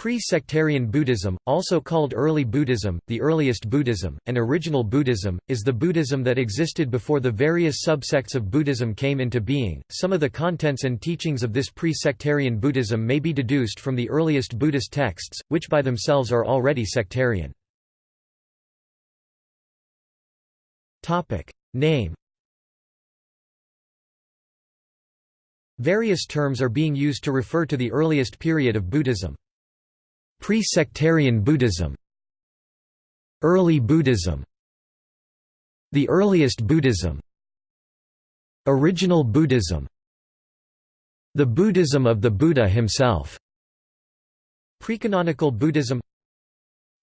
Pre-sectarian Buddhism, also called early Buddhism, the earliest Buddhism, and original Buddhism, is the Buddhism that existed before the various subsects of Buddhism came into being. Some of the contents and teachings of this pre-sectarian Buddhism may be deduced from the earliest Buddhist texts, which by themselves are already sectarian. Topic: Name Various terms are being used to refer to the earliest period of Buddhism. Pre-sectarian Buddhism Early Buddhism The earliest Buddhism Original Buddhism The Buddhism of the Buddha himself Precanonical Buddhism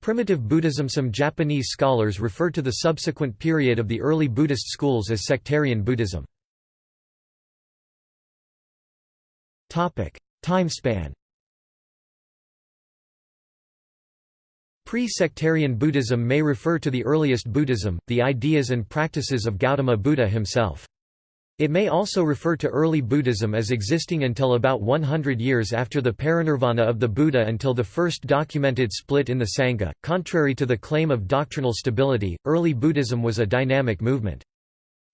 Primitive Buddhism Some Japanese scholars refer to the subsequent period of the early Buddhist schools as sectarian Buddhism. Timespan Pre-sectarian Buddhism may refer to the earliest Buddhism, the ideas and practices of Gautama Buddha himself. It may also refer to early Buddhism as existing until about 100 years after the parinirvana of the Buddha until the first documented split in the Sangha. Contrary to the claim of doctrinal stability, early Buddhism was a dynamic movement.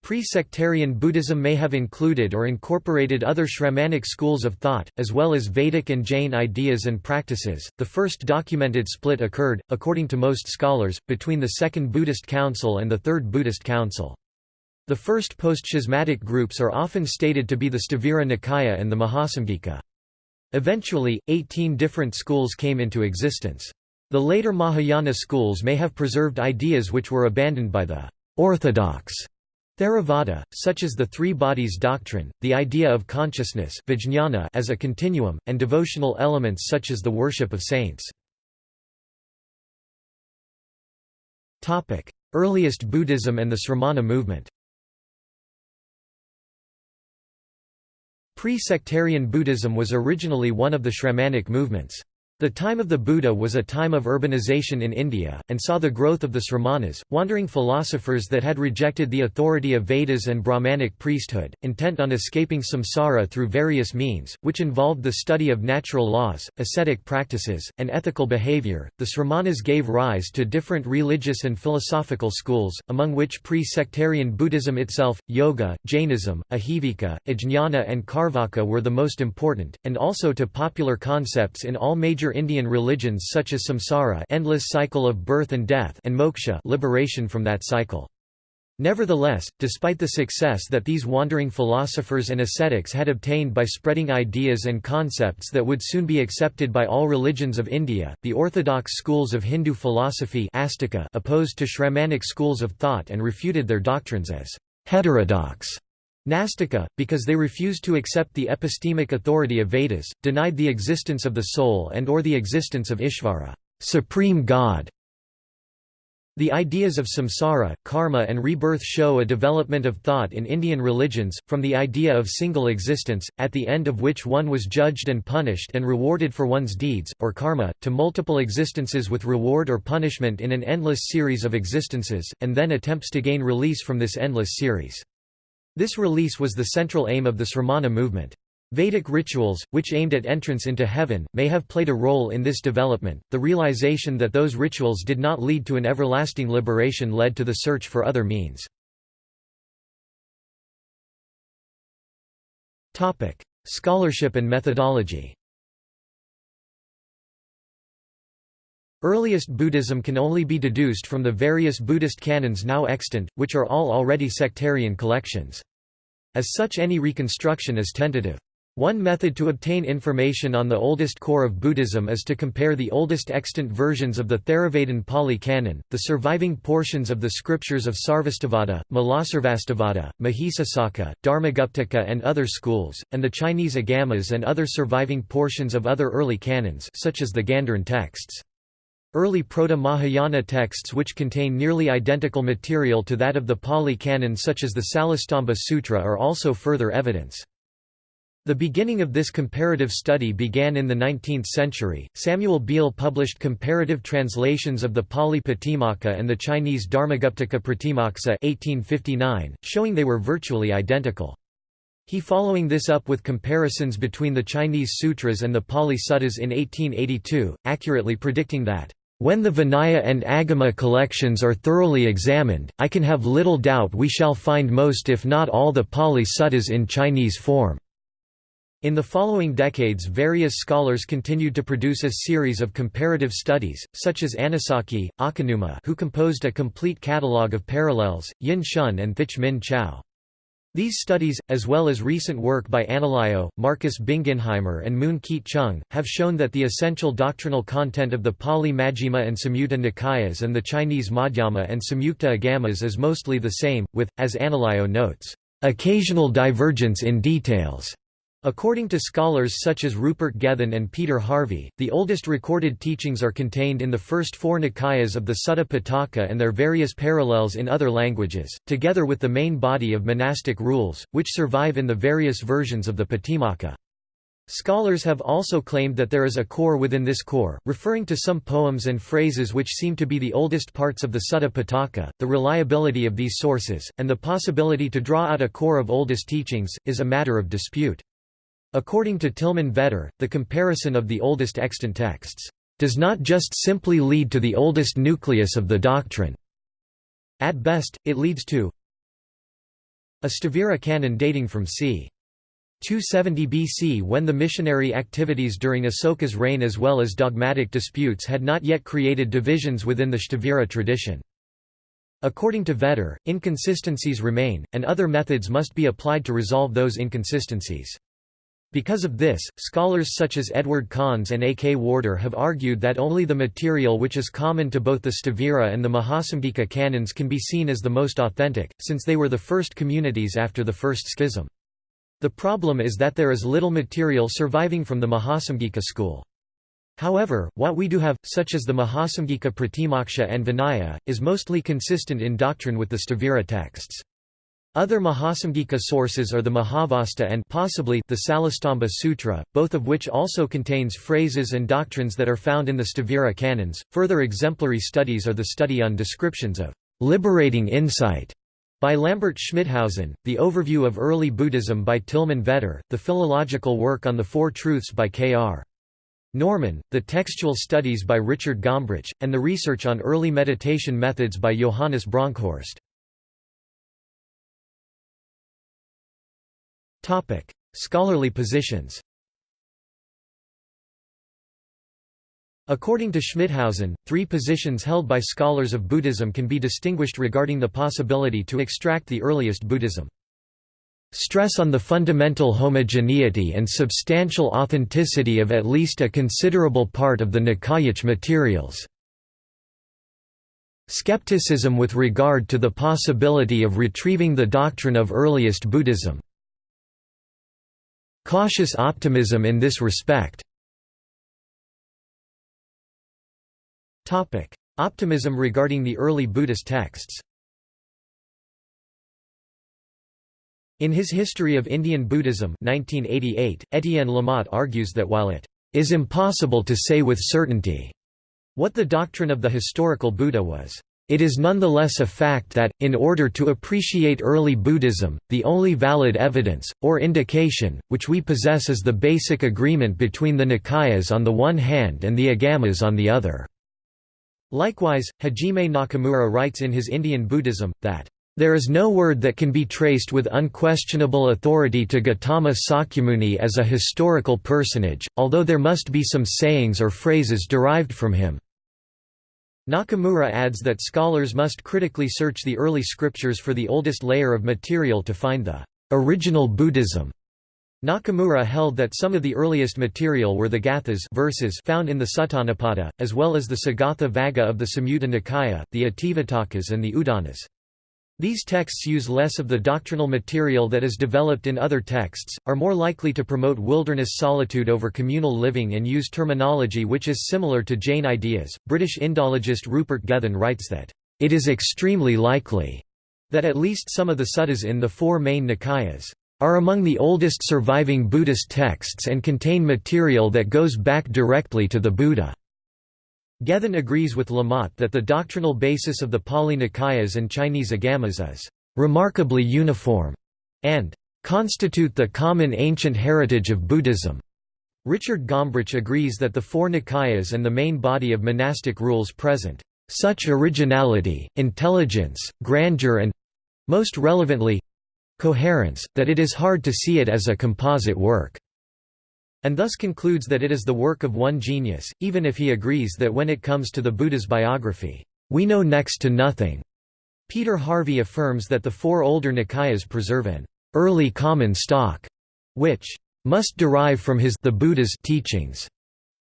Pre-sectarian Buddhism may have included or incorporated other Shramanic schools of thought, as well as Vedic and Jain ideas and practices. The first documented split occurred, according to most scholars, between the Second Buddhist Council and the Third Buddhist Council. The first post-schismatic groups are often stated to be the Sthavira Nikaya and the Mahasamgika. Eventually, 18 different schools came into existence. The later Mahayana schools may have preserved ideas which were abandoned by the orthodox Theravada, such as the three bodies doctrine, the idea of consciousness as a continuum, and devotional elements such as the worship of saints. Earliest Buddhism and the Sramana movement Pre-sectarian Buddhism was originally one of the Shramanic movements. The time of the Buddha was a time of urbanization in India, and saw the growth of the Sramanas, wandering philosophers that had rejected the authority of Vedas and Brahmanic priesthood, intent on escaping samsara through various means, which involved the study of natural laws, ascetic practices, and ethical behavior. The Sramanas gave rise to different religious and philosophical schools, among which pre sectarian Buddhism itself, Yoga, Jainism, Ajivika, Ajnana, and Carvaka were the most important, and also to popular concepts in all major Indian religions such as samsara endless cycle of birth and death and moksha liberation from that cycle. Nevertheless, despite the success that these wandering philosophers and ascetics had obtained by spreading ideas and concepts that would soon be accepted by all religions of India, the orthodox schools of Hindu philosophy opposed to Shramanic schools of thought and refuted their doctrines as heterodox. Nastika, because they refused to accept the epistemic authority of Vedas, denied the existence of the soul and or the existence of Ishvara supreme God". The ideas of samsara, karma and rebirth show a development of thought in Indian religions, from the idea of single existence, at the end of which one was judged and punished and rewarded for one's deeds, or karma, to multiple existences with reward or punishment in an endless series of existences, and then attempts to gain release from this endless series. This release was the central aim of the Sramana movement. Vedic rituals, which aimed at entrance into heaven, may have played a role in this development. The realization that those rituals did not lead to an everlasting liberation led to the search for other means. Topic: Scholarship and methodology. Earliest Buddhism can only be deduced from the various Buddhist canons now extant, which are all already sectarian collections. As such any reconstruction is tentative. One method to obtain information on the oldest core of Buddhism is to compare the oldest extant versions of the Theravadan Pali Canon, the surviving portions of the scriptures of Sarvastivada, Mulasarvastivada, Mahisasaka, Dharmaguptaka and other schools, and the Chinese Agamas and other surviving portions of other early canons such as the Gandharan texts. Early Proto-Mahayana texts which contain nearly identical material to that of the Pali Canon such as the Salastamba Sutra are also further evidence. The beginning of this comparative study began in the 19th century. Samuel Beal published comparative translations of the Pali Patimokkha and the Chinese Dharmaguptaka Pratimoksa 1859, showing they were virtually identical. He following this up with comparisons between the Chinese sutras and the Pali Suttas in 1882, accurately predicting that, "...when the Vinaya and Agama collections are thoroughly examined, I can have little doubt we shall find most if not all the Pali Suttas in Chinese form." In the following decades various scholars continued to produce a series of comparative studies, such as Anesaki, Akanuma who composed a complete catalogue of parallels, Yin Shun and Thich Minh Chau. These studies, as well as recent work by Analayo, Marcus Bingenheimer and Moon Keat Chung, have shown that the essential doctrinal content of the Pali Majjhima and Samyutta Nikayas and the Chinese Madhyama and Samyukta Agamas is mostly the same, with, as Analayo notes, "...occasional divergence in details." According to scholars such as Rupert Gethin and Peter Harvey, the oldest recorded teachings are contained in the first four Nikayas of the Sutta Pitaka and their various parallels in other languages, together with the main body of monastic rules, which survive in the various versions of the Patimokkha. Scholars have also claimed that there is a core within this core, referring to some poems and phrases which seem to be the oldest parts of the Sutta Pitaka. The reliability of these sources, and the possibility to draw out a core of oldest teachings, is a matter of dispute. According to Tilman Vetter, the comparison of the oldest extant texts does not just simply lead to the oldest nucleus of the doctrine. At best, it leads to a Sthavira canon dating from c. 270 BC when the missionary activities during Asoka's reign as well as dogmatic disputes had not yet created divisions within the Sthavira tradition. According to Vetter, inconsistencies remain, and other methods must be applied to resolve those inconsistencies. Because of this, scholars such as Edward Conze and A. K. Warder have argued that only the material which is common to both the Sthavira and the Mahasamgika canons can be seen as the most authentic, since they were the first communities after the first schism. The problem is that there is little material surviving from the Mahasamgika school. However, what we do have, such as the Mahasamgika Pratimoksha and Vinaya, is mostly consistent in doctrine with the Sthavira texts. Other Mahasamgika sources are the Mahavastu and possibly the Salastamba Sutra, both of which also contains phrases and doctrines that are found in the Sthavira canons. Further exemplary studies are the study on descriptions of liberating insight by Lambert Schmithausen, the overview of early Buddhism by Tilman Vetter, the philological work on the Four Truths by K.R. Norman, the textual studies by Richard Gombrich, and the research on early meditation methods by Johannes Bronkhorst. Topic: Scholarly positions. According to Schmithausen, three positions held by scholars of Buddhism can be distinguished regarding the possibility to extract the earliest Buddhism. Stress on the fundamental homogeneity and substantial authenticity of at least a considerable part of the Nikayich materials. Skepticism with regard to the possibility of retrieving the doctrine of earliest Buddhism. Cautious optimism in this respect. Optimism regarding the early Buddhist texts. In his History of Indian Buddhism 1988, Etienne Lamotte argues that while it is impossible to say with certainty what the doctrine of the historical Buddha was, it is nonetheless a fact that, in order to appreciate early Buddhism, the only valid evidence, or indication, which we possess is the basic agreement between the Nikayas on the one hand and the Agamas on the other. Likewise, Hajime Nakamura writes in his Indian Buddhism, that there is no word that can be traced with unquestionable authority to Gautama Sakyamuni as a historical personage, although there must be some sayings or phrases derived from him. Nakamura adds that scholars must critically search the early scriptures for the oldest layer of material to find the original Buddhism. Nakamura held that some of the earliest material were the gathas verses found in the Suttanipata, as well as the Sagatha Vagga of the Samyutta Nikaya, the Itivuttakas and the Udanas. These texts use less of the doctrinal material that is developed in other texts, are more likely to promote wilderness solitude over communal living and use terminology which is similar to Jain ideas. British Indologist Rupert Gethin writes that, It is extremely likely that at least some of the suttas in the four main Nikayas are among the oldest surviving Buddhist texts and contain material that goes back directly to the Buddha. Gethin agrees with Lamotte that the doctrinal basis of the Pali Nikayas and Chinese Agamas is remarkably uniform, and constitute the common ancient heritage of Buddhism. Richard Gombrich agrees that the four Nikayas and the main body of monastic rules present such originality, intelligence, grandeur and—most relevantly—coherence, that it is hard to see it as a composite work and thus concludes that it is the work of one genius, even if he agrees that when it comes to the Buddha's biography, we know next to nothing. Peter Harvey affirms that the four older Nikayas preserve an early common stock, which must derive from his the Buddha's teachings.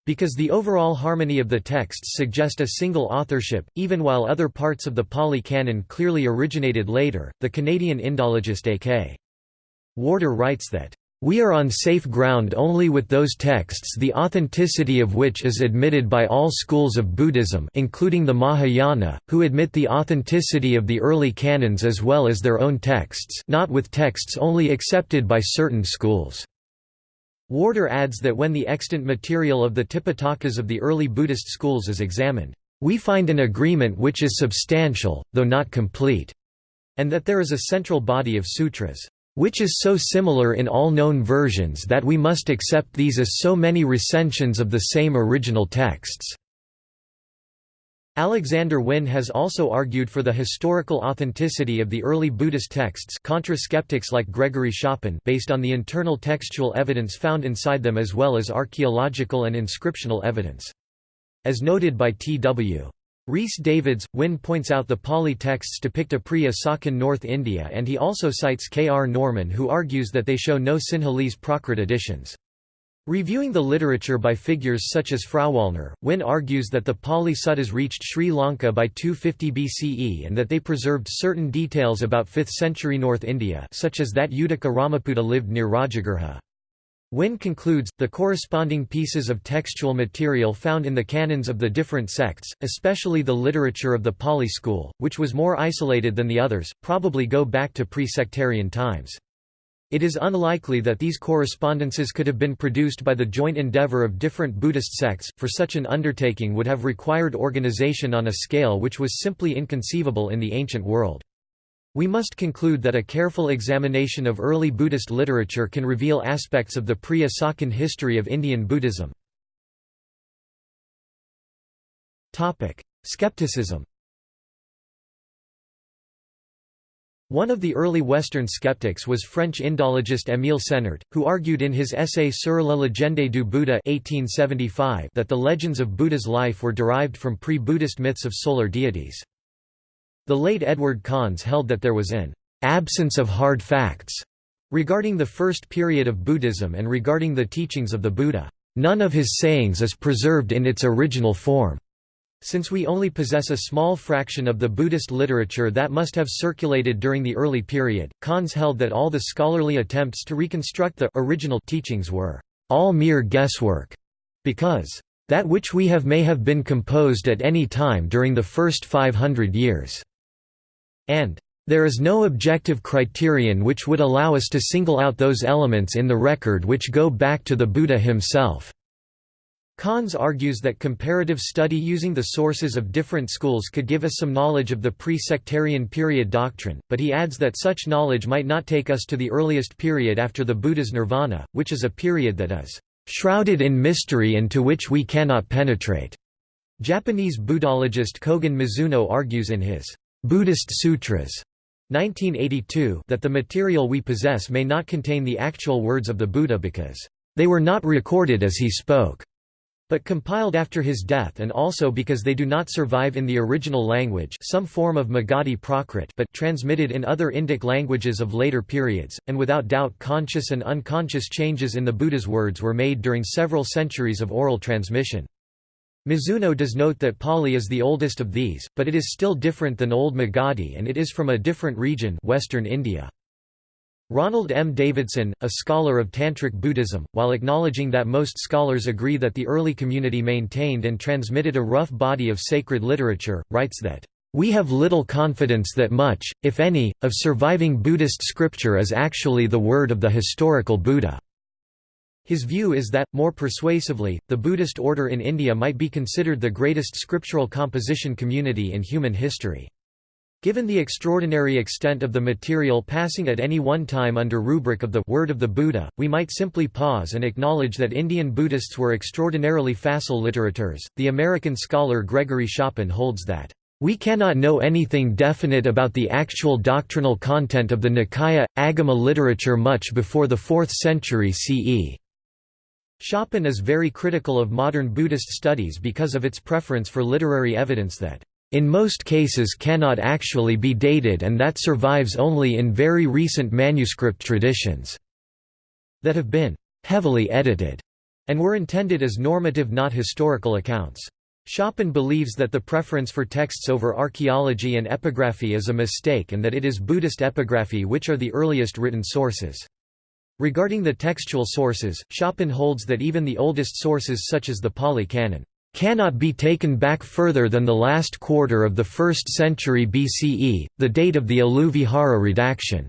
Because the overall harmony of the texts suggest a single authorship, even while other parts of the Pali Canon clearly originated later, the Canadian Indologist A.K. Warder writes that we are on safe ground only with those texts the authenticity of which is admitted by all schools of Buddhism including the Mahayana, who admit the authenticity of the early canons as well as their own texts not with texts only accepted by certain schools. Warder adds that when the extant material of the Tipitakas of the early Buddhist schools is examined, we find an agreement which is substantial, though not complete, and that there is a central body of sutras which is so similar in all known versions that we must accept these as so many recensions of the same original texts." Alexander Wynne has also argued for the historical authenticity of the early Buddhist texts contra skeptics like Gregory Schopen based on the internal textual evidence found inside them as well as archaeological and inscriptional evidence. As noted by T.W. Rhys Davids, Wynne points out the Pali texts depict a pre-Asokan North India and he also cites K. R. Norman who argues that they show no Sinhalese Prakrit additions. Reviewing the literature by figures such as Frauwallner, Wynne argues that the Pali Suttas reached Sri Lanka by 250 BCE and that they preserved certain details about 5th century North India such as that Uddaka Ramaputta lived near Rajagriha. Wynne concludes, the corresponding pieces of textual material found in the canons of the different sects, especially the literature of the Pali school, which was more isolated than the others, probably go back to pre-sectarian times. It is unlikely that these correspondences could have been produced by the joint endeavor of different Buddhist sects, for such an undertaking would have required organization on a scale which was simply inconceivable in the ancient world. We must conclude that a careful examination of early Buddhist literature can reveal aspects of the pre-Asokan history of Indian Buddhism. Skepticism One of the early Western skeptics was French Indologist Émile Senart, who argued in his essay Sur la légende du Bouddha 1875 that the legends of Buddha's life were derived from pre-Buddhist myths of solar deities. The late Edward Conze held that there was an absence of hard facts regarding the first period of Buddhism and regarding the teachings of the Buddha. None of his sayings is preserved in its original form. Since we only possess a small fraction of the Buddhist literature that must have circulated during the early period, Conze held that all the scholarly attempts to reconstruct the original teachings were all mere guesswork, because that which we have may have been composed at any time during the first 500 years and there is no objective criterion which would allow us to single out those elements in the record which go back to the Buddha himself. Conze argues that comparative study using the sources of different schools could give us some knowledge of the pre-sectarian period doctrine, but he adds that such knowledge might not take us to the earliest period after the Buddha's nirvana, which is a period that is shrouded in mystery and to which we cannot penetrate. Japanese Buddhologist Kogen Mizuno argues in his Buddhist Sutras 1982 that the material we possess may not contain the actual words of the Buddha because they were not recorded as he spoke, but compiled after his death and also because they do not survive in the original language some form of Magadhi Prakrit but transmitted in other Indic languages of later periods, and without doubt conscious and unconscious changes in the Buddha's words were made during several centuries of oral transmission. Mizuno does note that Pali is the oldest of these, but it is still different than Old Magadhi and it is from a different region Western India. Ronald M. Davidson, a scholar of Tantric Buddhism, while acknowledging that most scholars agree that the early community maintained and transmitted a rough body of sacred literature, writes that, "...we have little confidence that much, if any, of surviving Buddhist scripture is actually the word of the historical Buddha." His view is that, more persuasively, the Buddhist order in India might be considered the greatest scriptural composition community in human history. Given the extraordinary extent of the material passing at any one time under rubric of the Word of the Buddha, we might simply pause and acknowledge that Indian Buddhists were extraordinarily facile literateurs. The American scholar Gregory Schopen holds that, We cannot know anything definite about the actual doctrinal content of the Nikaya, Agama literature much before the 4th century CE. Schopen is very critical of modern Buddhist studies because of its preference for literary evidence that in most cases cannot actually be dated and that survives only in very recent manuscript traditions that have been heavily edited and were intended as normative not historical accounts. Schopen believes that the preference for texts over archaeology and epigraphy is a mistake and that it is Buddhist epigraphy which are the earliest written sources. Regarding the textual sources, Schopen holds that even the oldest sources such as the Pali Canon cannot be taken back further than the last quarter of the 1st century BCE, the date of the Aluvihara redaction.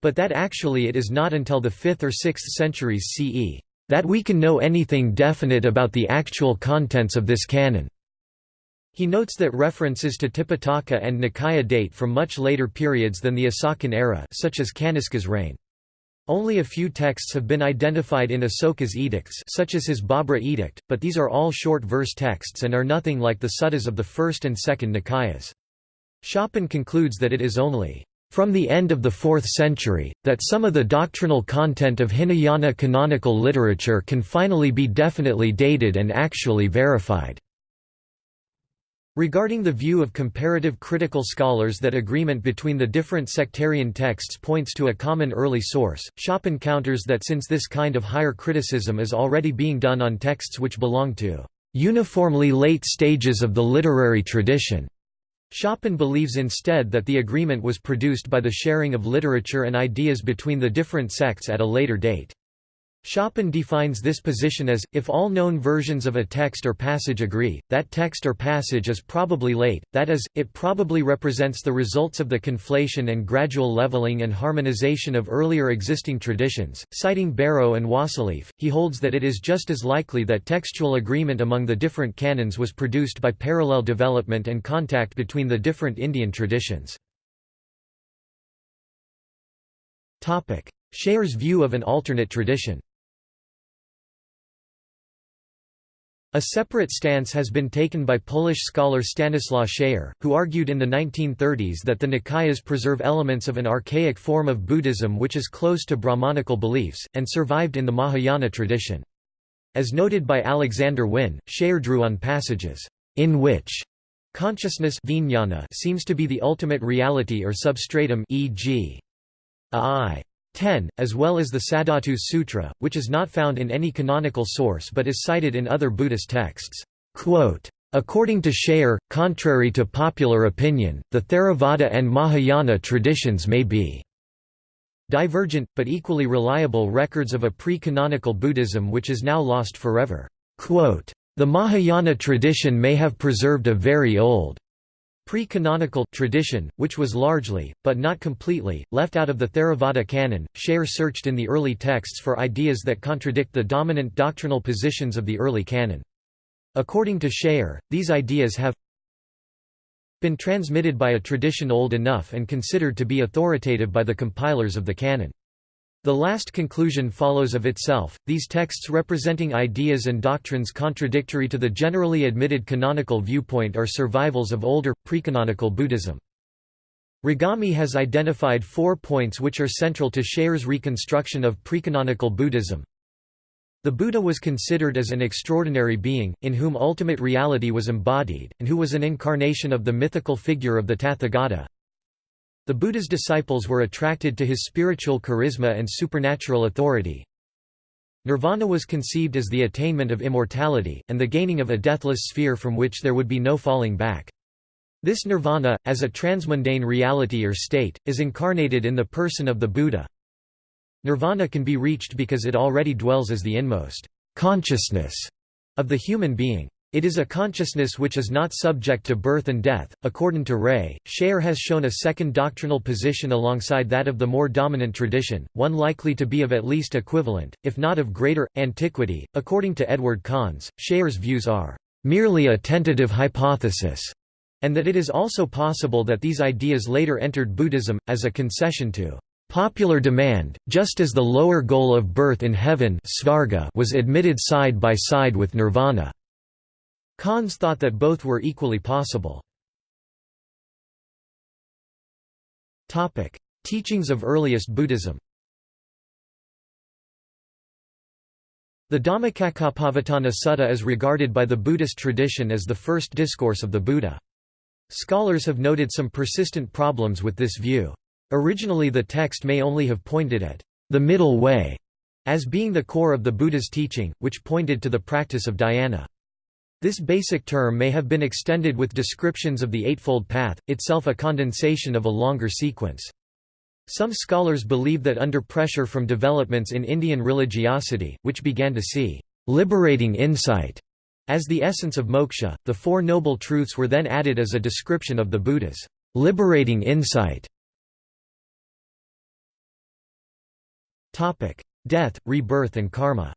But that actually it is not until the 5th or 6th centuries CE that we can know anything definite about the actual contents of this canon. He notes that references to Tipitaka and Nikaya date from much later periods than the Asokan era such as Kaniska's reign. Only a few texts have been identified in Asoka's edicts such as his Babra edict, but these are all short verse texts and are nothing like the suttas of the first and second Nikayas. Schopen concludes that it is only from the end of the 4th century, that some of the doctrinal content of Hinayana canonical literature can finally be definitely dated and actually verified. Regarding the view of comparative critical scholars that agreement between the different sectarian texts points to a common early source, Schopen counters that since this kind of higher criticism is already being done on texts which belong to uniformly late stages of the literary tradition, Schopen believes instead that the agreement was produced by the sharing of literature and ideas between the different sects at a later date. Schopen defines this position as, if all known versions of a text or passage agree, that text or passage is probably late, that is, it probably represents the results of the conflation and gradual leveling and harmonization of earlier existing traditions. Citing Bareau and Wassilief, he holds that it is just as likely that textual agreement among the different canons was produced by parallel development and contact between the different Indian traditions. Schayer's view of an alternate tradition A separate stance has been taken by Polish scholar Stanislaw Schayer, who argued in the 1930s that the Nikayas preserve elements of an archaic form of Buddhism which is close to Brahmanical beliefs, and survived in the Mahayana tradition. As noted by Alexander Wynne, Schayer drew on passages, in which consciousness seems to be the ultimate reality or substratum e.g. I 10, as well as the Saddhatu Sutra, which is not found in any canonical source but is cited in other Buddhist texts. According to Schayer, contrary to popular opinion, the Theravada and Mahayana traditions may be divergent, but equally reliable records of a pre-canonical Buddhism which is now lost forever. The Mahayana tradition may have preserved a very old Pre-canonical tradition, which was largely, but not completely, left out of the Theravada canon, Schayer searched in the early texts for ideas that contradict the dominant doctrinal positions of the early canon. According to Schayer, these ideas have been transmitted by a tradition old enough and considered to be authoritative by the compilers of the canon. The last conclusion follows of itself, these texts representing ideas and doctrines contradictory to the generally admitted canonical viewpoint are survivals of older, precanonical Buddhism. Regamey has identified four points which are central to Schayer's reconstruction of precanonical Buddhism. The Buddha was considered as an extraordinary being, in whom ultimate reality was embodied, and who was an incarnation of the mythical figure of the Tathagata. The Buddha's disciples were attracted to his spiritual charisma and supernatural authority. Nirvana was conceived as the attainment of immortality, and the gaining of a deathless sphere from which there would be no falling back. This nirvana, as a transmundane reality or state, is incarnated in the person of the Buddha. Nirvana can be reached because it already dwells as the inmost consciousness of the human being. It is a consciousness which is not subject to birth and death. According to Ray, Schayer has shown a second doctrinal position alongside that of the more dominant tradition, one likely to be of at least equivalent, if not of greater, antiquity. According to Edward Conze, Schayer's views are merely a tentative hypothesis, and that it is also possible that these ideas later entered Buddhism, as a concession to popular demand, just as the lower goal of birth in heaven was admitted side by side with nirvana. Conze thought that both were equally possible. Teachings of earliest Buddhism The Dhammacakkappavattana Sutta is regarded by the Buddhist tradition as the first discourse of the Buddha. Scholars have noted some persistent problems with this view. Originally the text may only have pointed at the middle way as being the core of the Buddha's teaching, which pointed to the practice of dhyana. This basic term may have been extended with descriptions of the Eightfold Path, itself a condensation of a longer sequence. Some scholars believe that under pressure from developments in Indian religiosity, which began to see liberating insight as the essence of moksha, the Four Noble Truths were then added as a description of the Buddha's liberating insight. Death, rebirth and karma.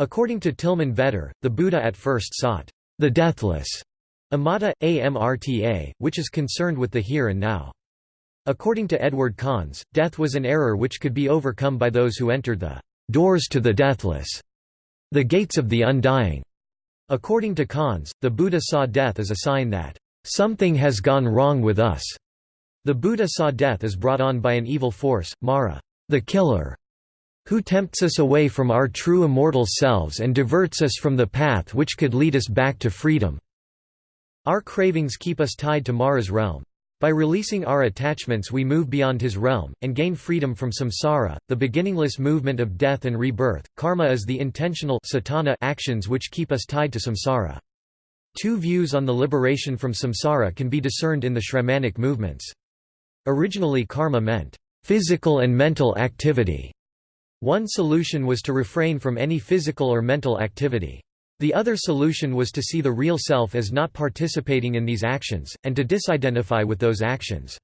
According to Tilman Vetter, the Buddha at first sought the deathless amata, amrta, which is concerned with the here and now. According to Edward Conze, death was an error which could be overcome by those who entered the doors to the deathless, the gates of the undying. According to Conze, the Buddha saw death as a sign that something has gone wrong with us. The Buddha saw death as brought on by an evil force, Mara, the killer, who tempts us away from our true immortal selves and diverts us from the path which could lead us back to freedom. Our cravings keep us tied to Mara's realm. By releasing our attachments we move beyond his realm, and gain freedom from samsara, the beginningless movement of death and rebirth. Karma is the intentional cetana actions which keep us tied to samsara. Two views on the liberation from samsara can be discerned in the Shramanic movements. Originally karma meant, "...physical and mental activity". One solution was to refrain from any physical or mental activity. The other solution was to see the real self as not participating in these actions, and to disidentify with those actions.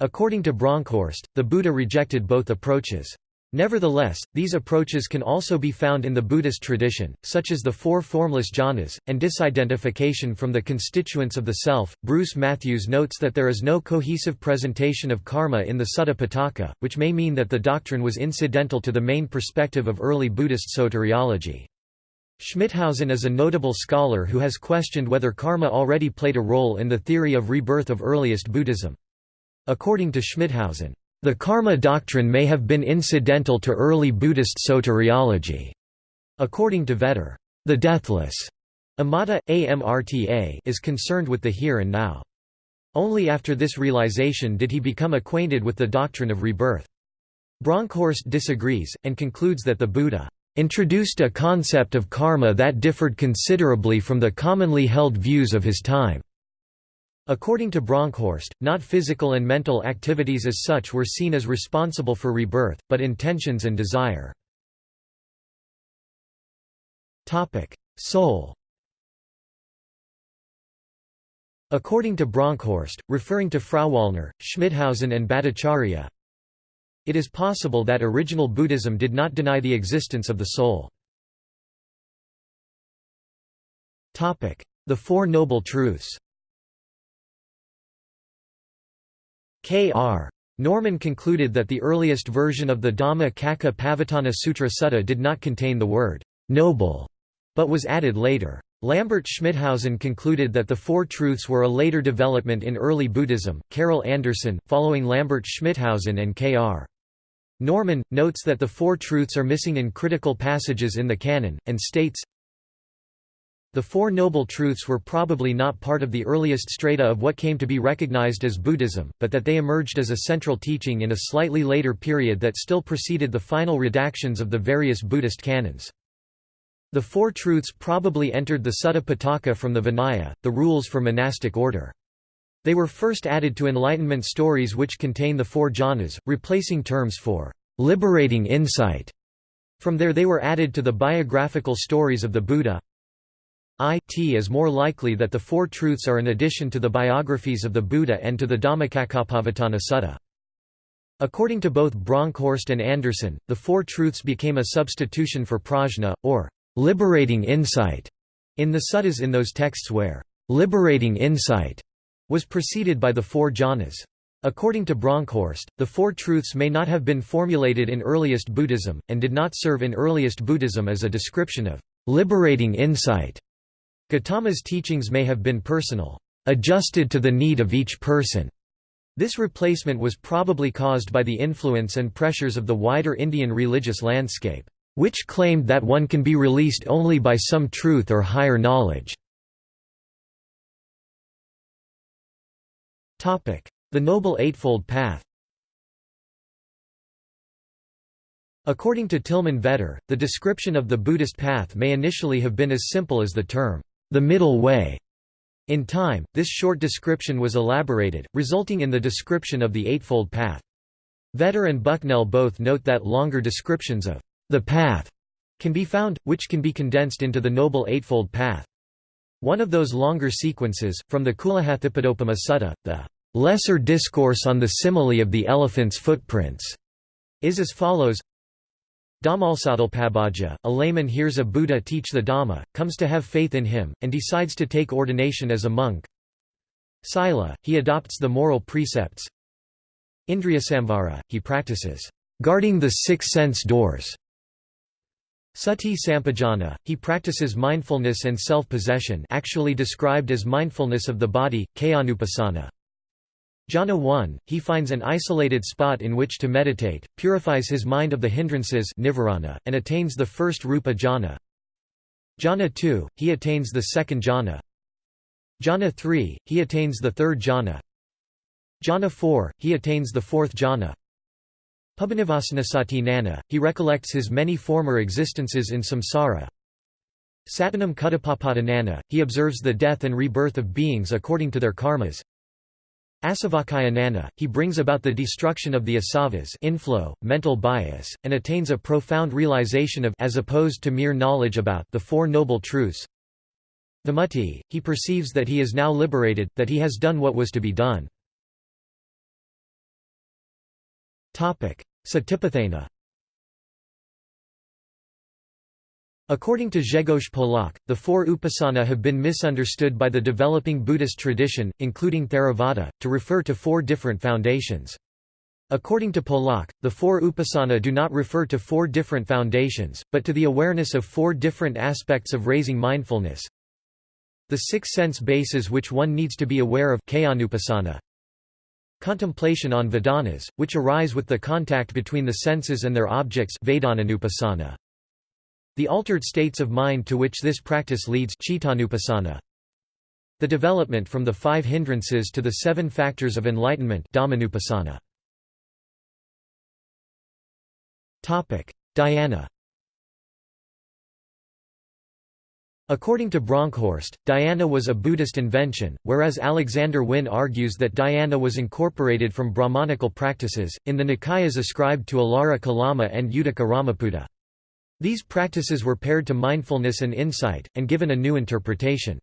According to Bronkhorst, the Buddha rejected both approaches. Nevertheless, these approaches can also be found in the Buddhist tradition, such as the four formless jhanas, and disidentification from the constituents of the self. Bruce Matthews notes that there is no cohesive presentation of karma in the Sutta Pitaka, which may mean that the doctrine was incidental to the main perspective of early Buddhist soteriology. Schmithausen is a notable scholar who has questioned whether karma already played a role in the theory of rebirth of earliest Buddhism. According to Schmithausen, the karma doctrine may have been incidental to early Buddhist soteriology. According to Vetter, the deathless amata, amrta is concerned with the here and now. Only after this realization did he become acquainted with the doctrine of rebirth. Bronkhorst disagrees, and concludes that the Buddha introduced a concept of karma that differed considerably from the commonly held views of his time. According to Bronkhorst, not physical and mental activities as such were seen as responsible for rebirth, but intentions and desire. Soul According to Bronkhorst, referring to Frauwallner, Schmithausen and Bhattacharya, it is possible that original Buddhism did not deny the existence of the soul. The Four Noble Truths K.R. Norman concluded that the earliest version of the Dhammacakkappavattana Sutra Sutta did not contain the word noble, but was added later. Lambert Schmithausen concluded that the Four Truths were a later development in early Buddhism. Carol Anderson, following Lambert Schmithausen and K.R. Norman, notes that the Four Truths are missing in critical passages in the canon, and states, the Four Noble Truths were probably not part of the earliest strata of what came to be recognized as Buddhism, but that they emerged as a central teaching in a slightly later period that still preceded the final redactions of the various Buddhist canons. The Four Truths probably entered the Sutta Pitaka from the Vinaya, the rules for monastic order. They were first added to Enlightenment stories which contain the four jhanas, replacing terms for liberating insight. From there they were added to the biographical stories of the Buddha, it is more likely that the Four Truths are an addition to the biographies of the Buddha and to the Dhammacakkappavattana Sutta. According to both Bronkhorst and Anderson, the Four Truths became a substitution for prajna, or liberating insight, In the suttas in those texts where liberating insight was preceded by the four jhanas. According to Bronkhorst, the Four Truths may not have been formulated in earliest Buddhism, and did not serve in earliest Buddhism as a description of liberating insight. Gautama's teachings may have been personal, adjusted to the need of each person. This replacement was probably caused by the influence and pressures of the wider Indian religious landscape, which claimed that one can be released only by some truth or higher knowledge. The Noble Eightfold Path According to Tilman Vetter, the description of the Buddhist path may initially have been as simple as the term, the middle way. In time, this short description was elaborated, resulting in the description of the Eightfold Path. Vetter and Bucknell both note that longer descriptions of the path can be found, which can be condensed into the Noble Eightfold Path. One of those longer sequences, from the Kulahathipadopama Sutta, the Lesser Discourse on the Simile of the Elephant's Footprints, is as follows Dhammalsadalpabhaja, a layman hears a Buddha teach the Dhamma, comes to have faith in him, and decides to take ordination as a monk. Sila, he adopts the moral precepts. Indriyasamvara, he practices guarding the six sense doors. Sati Sampajana, he practices mindfulness and self-possession actually described as mindfulness of the body, Kayanupasana. Jhana 1, he finds an isolated spot in which to meditate, purifies his mind of the hindrances nivarana, and attains the first rupa jhana. Jhana 2, he attains the second jhana. Jhana 3, he attains the third jhana. Jhana 4, he attains the fourth jhana. Pubbanivasana nana, he recollects his many former existences in samsara. Satanam Kuttapapadanana, he observes the death and rebirth of beings according to their karmas. Asavakaya nana, he brings about the destruction of the asavas inflow, mental bias, and attains a profound realization of as opposed to mere knowledge about the Four Noble Truths. Vimutti, he perceives that he is now liberated, that he has done what was to be done. Satipatthana According to Grzegorz Polak, the four upasana have been misunderstood by the developing Buddhist tradition, including Theravada, to refer to four different foundations. According to Polak, the four upasana do not refer to four different foundations, but to the awareness of four different aspects of raising mindfulness. The six sense bases which one needs to be aware of Contemplation on Vedanas, which arise with the contact between the senses and their objects. The altered states of mind to which this practice leads The development from the five hindrances to the seven factors of enlightenment. Dhyana According to Bronkhorst, dhyana was a Buddhist invention, whereas Alexander Wynne argues that dhyana was incorporated from Brahmanical practices, in the Nikayas ascribed to Alara Kalama and Uddaka Ramaputta. These practices were paired to mindfulness and insight, and given a new interpretation.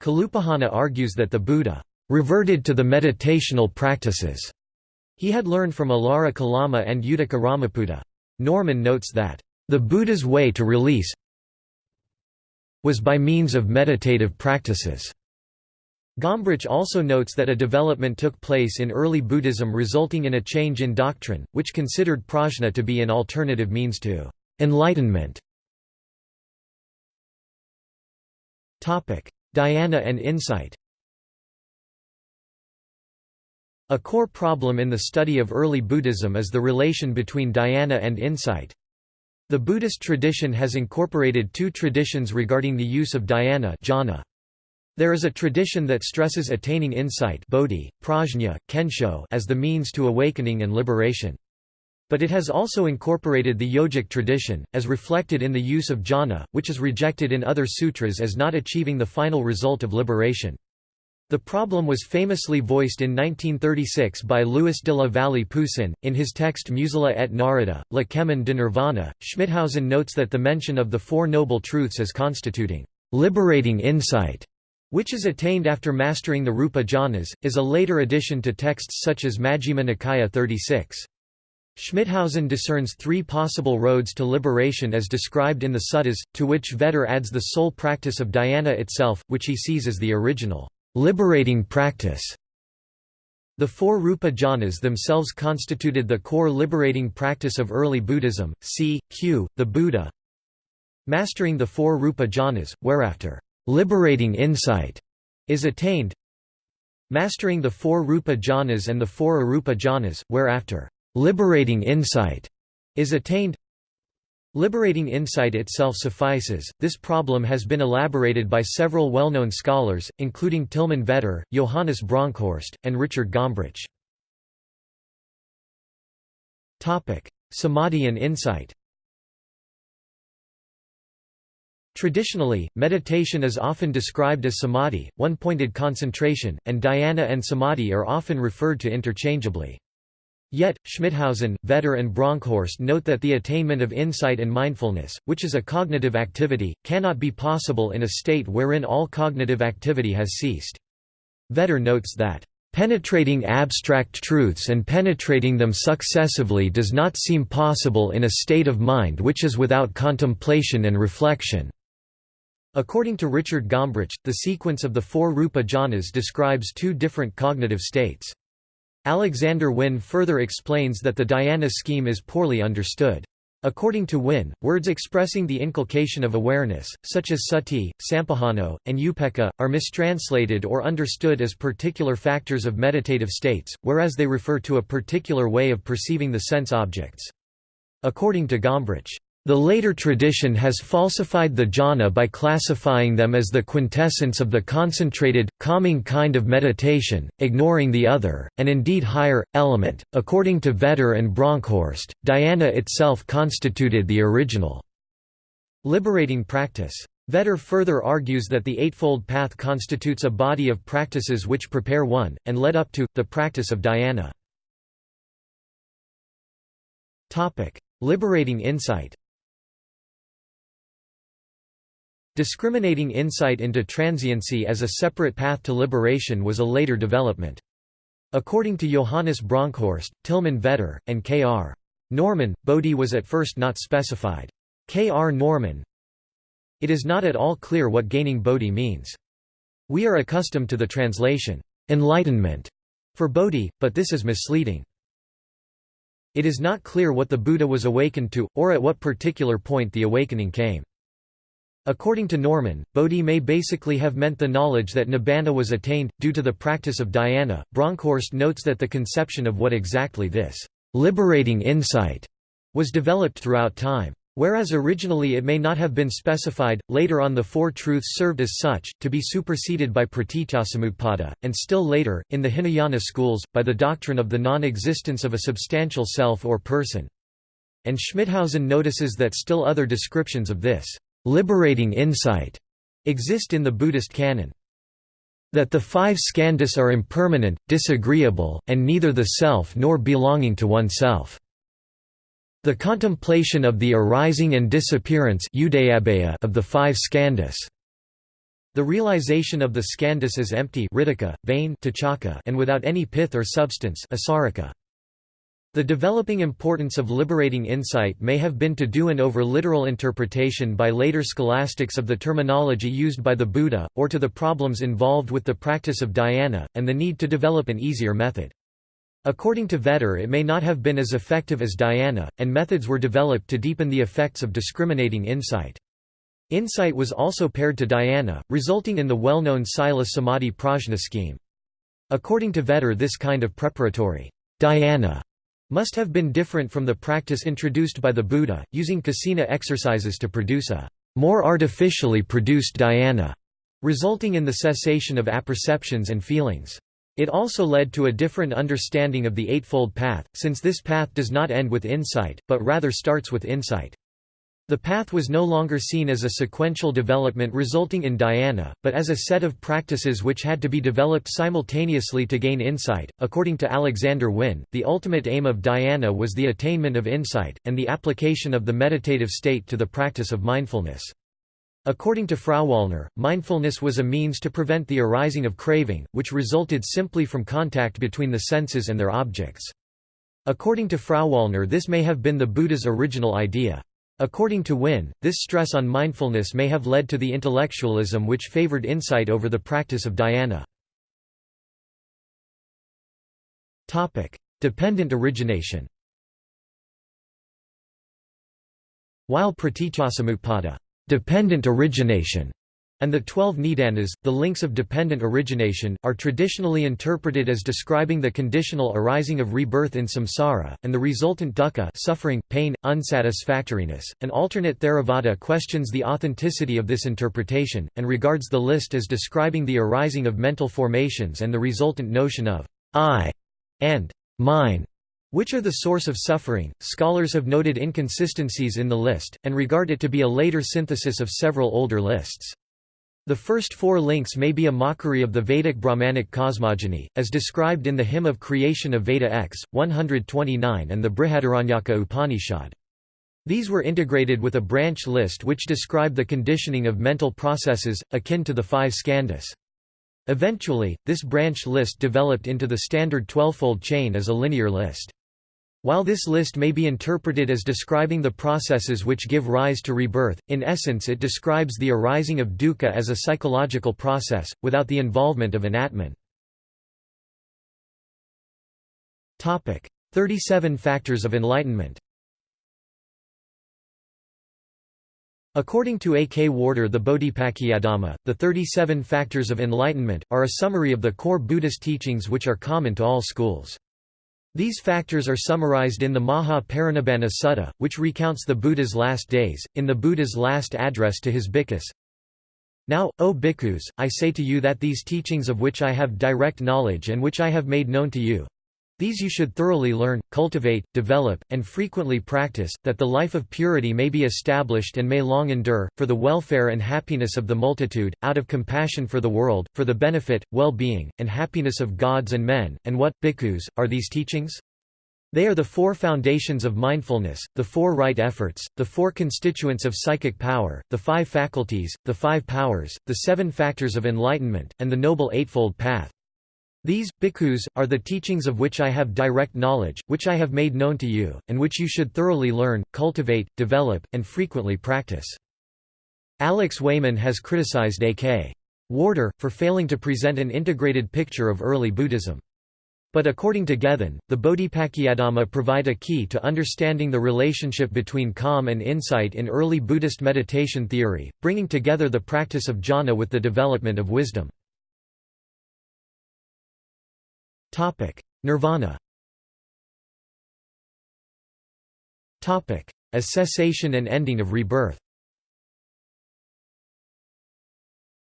Kalupahana argues that the Buddha reverted to the meditational practices he had learned from Alara Kalama and Uddaka Ramaputta. Norman notes that, "...the Buddha's way to release was by means of meditative practices." Gombrich also notes that a development took place in early Buddhism resulting in a change in doctrine, which considered prajna to be an alternative means to Enlightenment Dhyana and insight A core problem in the study of early Buddhism is the relation between dhyana and insight. The Buddhist tradition has incorporated two traditions regarding the use of dhyana jhana. There is a tradition that stresses attaining insight bodhi, prajna, kensho as the means to awakening and liberation. But it has also incorporated the yogic tradition, as reflected in the use of jhana, which is rejected in other sutras as not achieving the final result of liberation. The problem was famously voiced in 1936 by Louis de la Vallée Poussin. In his text Musala et Narada, La Chemin de Nirvana, Schmithausen notes that the mention of the Four Noble Truths as constituting liberating insight, which is attained after mastering the Rupa jhanas, is a later addition to texts such as Majjhima Nikaya 36. Schmithausen discerns three possible roads to liberation as described in the suttas, to which Vetter adds the sole practice of dhyana itself, which he sees as the original, liberating practice. The four Rupa jhanas themselves constituted the core liberating practice of early Buddhism, c. q. the Buddha. Mastering the four Rupa jhanas, whereafter, liberating insight is attained. Mastering the four Rupa jhanas and the four Arupa jhanas, whereafter, liberating insight is attained. Liberating insight itself suffices. This problem has been elaborated by several well-known scholars, including Tilman Vetter, Johannes Bronkhorst, and Richard Gombrich. Samadhi and insight. Traditionally, meditation is often described as samadhi, one-pointed concentration, and dhyana and samadhi are often referred to interchangeably. Yet, Schmithausen, Vetter and Bronkhorst note that the attainment of insight and mindfulness, which is a cognitive activity, cannot be possible in a state wherein all cognitive activity has ceased. Vetter notes that, "...penetrating abstract truths and penetrating them successively does not seem possible in a state of mind which is without contemplation and reflection." According to Richard Gombrich, the sequence of the four Rupa jhanas describes two different cognitive states. Alexander Wynne further explains that the dhyana scheme is poorly understood. According to Wynne, words expressing the inculcation of awareness, such as sati, sampajano, and upekkha, are mistranslated or understood as particular factors of meditative states, whereas they refer to a particular way of perceiving the sense objects. According to Gombrich, the later tradition has falsified the jhana by classifying them as the quintessence of the concentrated, calming kind of meditation, ignoring the other, and indeed higher, element. According to Vetter and Bronkhorst, dhyana itself constituted the original liberating practice. Vetter further argues that the Eightfold Path constitutes a body of practices which prepare one, and led up to, the practice of dhyana. Liberating insight Discriminating insight into transiency as a separate path to liberation was a later development. According to Johannes Bronkhorst, Tilman Vetter, and K.R. Norman, Bodhi was at first not specified. K.R. Norman It is not at all clear what gaining Bodhi means. We are accustomed to the translation, enlightenment, for Bodhi, but this is misleading. It is not clear what the Buddha was awakened to, or at what particular point the awakening came. According to Norman, Bodhi may basically have meant the knowledge that nibbana was attained, due to the practice of dhyana. Bronkhorst notes that the conception of what exactly this liberating insight was developed throughout time. Whereas originally it may not have been specified, later on the Four Truths served as such, to be superseded by pratityasamutpada, and still later, in the Hinayana schools, by the doctrine of the non-existence of a substantial self or person. And Schmithausen notices that still other descriptions of this liberating insight exist in the Buddhist canon. That the five skandhas are impermanent, disagreeable, and neither the self nor belonging to oneself. The contemplation of the arising and disappearance of the five skandhas. The realization of the skandhas as empty vain and without any pith or substance the developing importance of liberating insight may have been to do an over-literal interpretation by later scholastics of the terminology used by the Buddha, or to the problems involved with the practice of dhyana, and the need to develop an easier method. According to Vetter it may not have been as effective as dhyana, and methods were developed to deepen the effects of discriminating insight. Insight was also paired to dhyana, resulting in the well-known Sila Samadhi Prajna scheme. According to Vetter this kind of preparatory dhyana must have been different from the practice introduced by the Buddha, using kasina exercises to produce a more artificially produced dhyana, resulting in the cessation of apperceptions and feelings. It also led to a different understanding of the Eightfold Path, since this path does not end with insight, but rather starts with insight. The path was no longer seen as a sequential development resulting in dhyana, but as a set of practices which had to be developed simultaneously to gain insight. According to Alexander Wynne, the ultimate aim of dhyana was the attainment of insight, and the application of the meditative state to the practice of mindfulness. According to Frauwallner, mindfulness was a means to prevent the arising of craving, which resulted simply from contact between the senses and their objects. According to Frauwallner this may have been the Buddha's original idea. According to Wynne, this stress on mindfulness may have led to the intellectualism which favored insight over the practice of dhyana. Dependent origination While pratityasamutpada dependent origination and the twelve nidanas, the links of dependent origination, are traditionally interpreted as describing the conditional arising of rebirth in samsara, and the resultant dukkha suffering, pain, unsatisfactoriness. An alternate Theravada questions the authenticity of this interpretation, and regards the list as describing the arising of mental formations and the resultant notion of I and mine which are the source of suffering. Scholars have noted inconsistencies in the list, and regard it to be a later synthesis of several older lists. The first four links may be a mockery of the Vedic Brahmanic cosmogony, as described in the Hymn of Creation of Veda X, 129 and the Brihadaranyaka Upanishad. These were integrated with a branch list which described the conditioning of mental processes, akin to the five skandhas. Eventually, this branch list developed into the standard twelvefold chain as a linear list. While this list may be interpreted as describing the processes which give rise to rebirth, in essence it describes the arising of dukkha as a psychological process, without the involvement of an atman. 37 Factors of Enlightenment According to A. K. Warder the Bodhipakkhiyadhamma, the 37 Factors of Enlightenment, are a summary of the core Buddhist teachings which are common to all schools. These factors are summarized in the Maha Parinibbana Sutta, which recounts the Buddha's last days, in the Buddha's last address to his bhikkhus. Now, O bhikkhus, I say to you that these teachings of which I have direct knowledge and which I have made known to you, these you should thoroughly learn, cultivate, develop, and frequently practice, that the life of purity may be established and may long endure, for the welfare and happiness of the multitude, out of compassion for the world, for the benefit, well-being, and happiness of gods and men. And what, bhikkhus, are these teachings? They are the four foundations of mindfulness, the four right efforts, the four constituents of psychic power, the five faculties, the five powers, the seven factors of enlightenment, and the Noble Eightfold Path. These, bhikkhus, are the teachings of which I have direct knowledge, which I have made known to you, and which you should thoroughly learn, cultivate, develop, and frequently practice. Alex Wayman has criticized A.K. Warder, for failing to present an integrated picture of early Buddhism. But according to Gethin, the Bodhipakkhiyadhamma provide a key to understanding the relationship between calm and insight in early Buddhist meditation theory, bringing together the practice of jhana with the development of wisdom. Nirvana. A cessation and ending of rebirth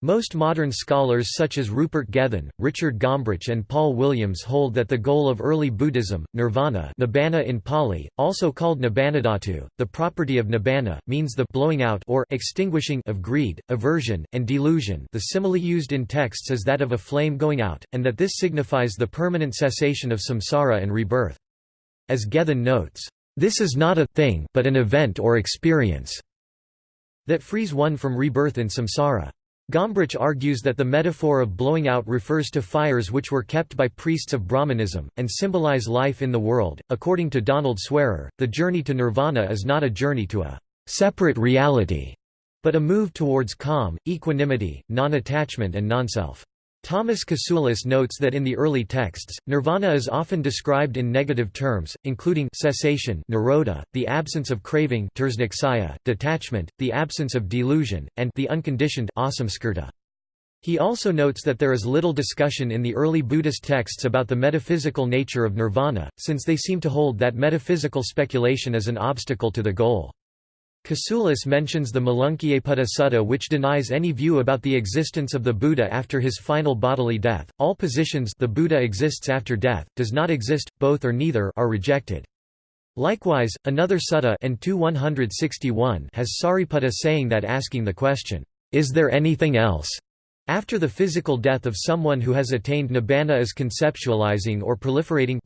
Most modern scholars such as Rupert Gethin, Richard Gombrich and Paul Williams hold that the goal of early Buddhism, nirvana nibbana in Pali, also called nibbanadhatu, the property of nibbana, means the blowing out or extinguishing of greed, aversion, and delusion the simile used in texts is that of a flame going out, and that this signifies the permanent cessation of samsara and rebirth. As Gethin notes, "...this is not a thing but an event or experience that frees one from rebirth in samsara." Gombrich argues that the metaphor of blowing out refers to fires which were kept by priests of Brahmanism, and symbolize life in the world. According to Donald Swearer, the journey to nirvana is not a journey to a separate reality, but a move towards calm, equanimity, non-attachment and non-self. Thomas Kasulis notes that in the early texts, nirvana is often described in negative terms, including cessation nirodha, the absence of craving detachment, the absence of delusion, and the unconditioned. He also notes that there is little discussion in the early Buddhist texts about the metaphysical nature of nirvana, since they seem to hold that metaphysical speculation is an obstacle to the goal. Kasulis mentions the Malunkyaputta Sutta which denies any view about the existence of the Buddha after his final bodily death. All positions the Buddha exists after death, does not exist, both or neither are rejected. Likewise, another sutta has Sariputta saying that asking the question, "'Is there anything else?' After the physical death of someone who has attained nibbana is conceptualizing or proliferating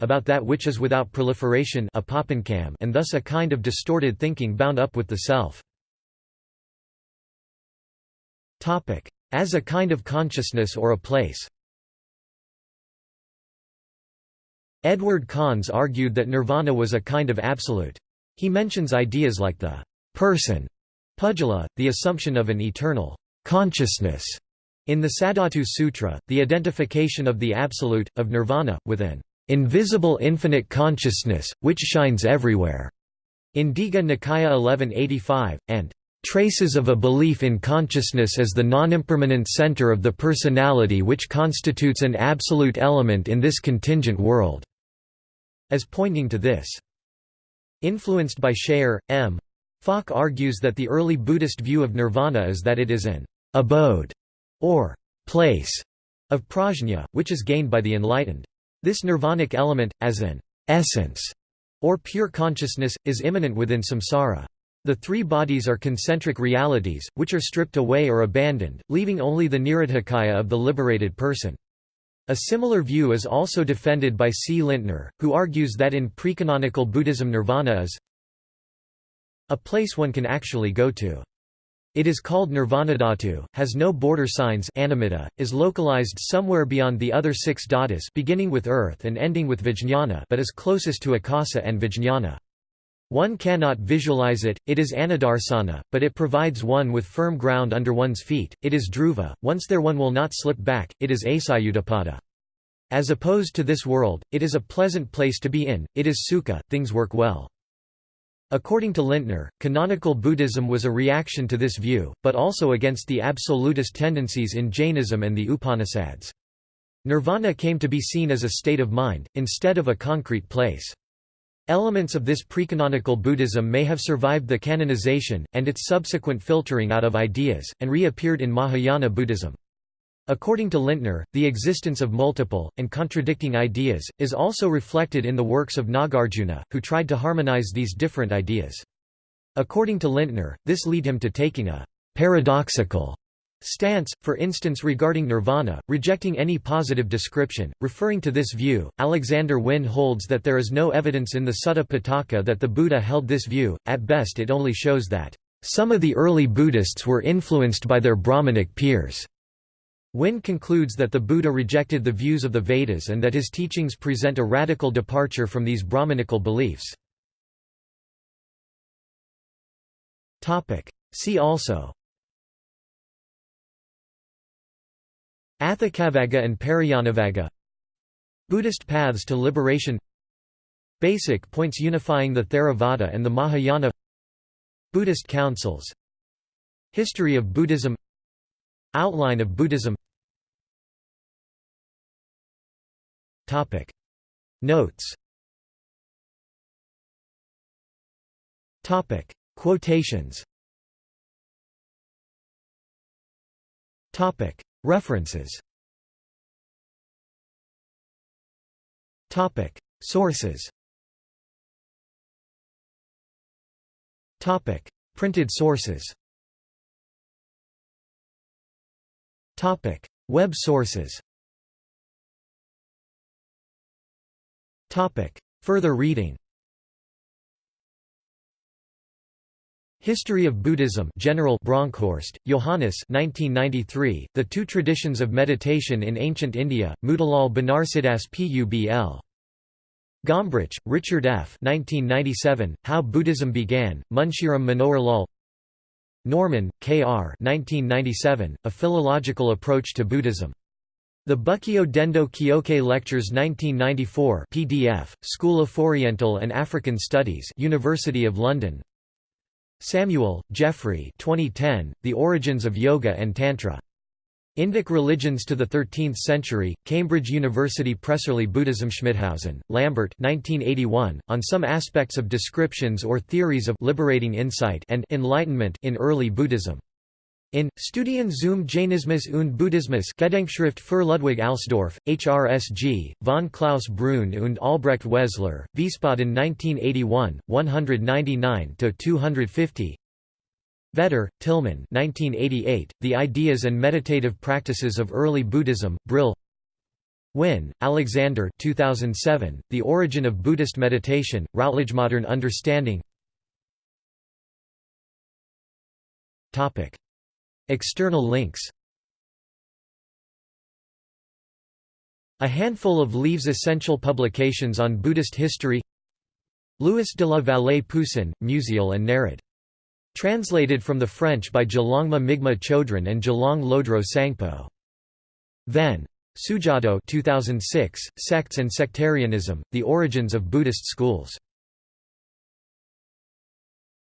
about that which is without proliferation and thus a kind of distorted thinking bound up with the self. As a kind of consciousness or a place Edward Conze argued that nirvana was a kind of absolute. He mentions ideas like the person, pudgala, the assumption of an eternal consciousness. In the Saddhatu Sutra, the identification of the absolute, of nirvana, with an invisible infinite consciousness, which shines everywhere, in Digha Nikaya 1185, and traces of a belief in consciousness as the non-impermanent center of the personality which constitutes an absolute element in this contingent world, as pointing to this. Influenced by Schayer, M. Falk argues that the early Buddhist view of nirvana is that it is an abode or place of prajna, which is gained by the enlightened. This nirvanic element, as an essence or pure consciousness, is immanent within samsara. The three bodies are concentric realities, which are stripped away or abandoned, leaving only the nirudhakaya of the liberated person. A similar view is also defended by C. Lindtner, who argues that in precanonical Buddhism nirvana is a place one can actually go to. It is called Nirvanadhatu, has no border signs animitta, is localized somewhere beyond the other six dhatus beginning with earth and ending with vijñāna but is closest to akasa and vijñāna. One cannot visualize it, it is anidarsana, but it provides one with firm ground under one's feet, it is dhruva, once there one will not slip back, it is acyutapada. As opposed to this world, it is a pleasant place to be in, it is sukha, things work well. According to Lindtner, canonical Buddhism was a reaction to this view, but also against the absolutist tendencies in Jainism and the Upanishads. Nirvana came to be seen as a state of mind, instead of a concrete place. Elements of this precanonical Buddhism may have survived the canonization, and its subsequent filtering out of ideas, and reappeared in Mahayana Buddhism. According to Lindtner, the existence of multiple, and contradicting ideas, is also reflected in the works of Nagarjuna, who tried to harmonize these different ideas. According to Lindtner, this led him to taking a paradoxical stance, for instance regarding nirvana, rejecting any positive description. Referring to this view, Alexander Wynne holds that there is no evidence in the Sutta Pitaka that the Buddha held this view, at best it only shows that, "...some of the early Buddhists were influenced by their Brahmanic peers." Wynne concludes that the Buddha rejected the views of the Vedas and that his teachings present a radical departure from these Brahmanical beliefs. See also. Atthakavagga and Parayanavagga Buddhist paths to liberation. Basic points unifying the Theravada and the Mahayana. Buddhist councils. History of Buddhism. Outline of Buddhism Notes. Topic. Quotations. Topic. References. Topic. Sources. Topic. Printed sources. Topic. Web sources Topic Further reading History of Buddhism General Bronkhorst, Johannes 1993, The Two Traditions of Meditation in Ancient India, Motilal Banarsidass Publ. Gombrich, Richard F. 1997, How Buddhism Began, Munshiram Manohar Lal Norman, K. R. 1997, A Philological Approach to Buddhism. The Bukkyo Dendo Kyokai Lectures 1994 PDF, School of Oriental and African Studies University of London Samuel, Jeffrey 2010, The Origins of Yoga and Tantra. Indic Religions to the Thirteenth Century, Cambridge University Presserly Buddhism Schmithausen, Lambert 1981, on some aspects of descriptions or theories of liberating insight and enlightenment in early Buddhism. In Studien zum Jainismus und Buddhismus Gedenkschrift für Ludwig Alsdorf, HRSG, von Klaus Bruhn und Albrecht Wezler, Wiesbaden 1981, 199–250 Vetter, Tilman 1988, The Ideas and Meditative Practices of Early Buddhism, Brill. Wynne, Alexander 2007, The Origin of Buddhist Meditation, Routledge Modern Understanding External links A handful of Leaves' essential publications on Buddhist history Louis de la Vallée Poussin, Musial and Narad. Translated from the French by Gelongma Migme Chodron and Gelong Lodro Sangpo. Then. Sujato 2006, Sects and Sectarianism, The Origins of Buddhist Schools.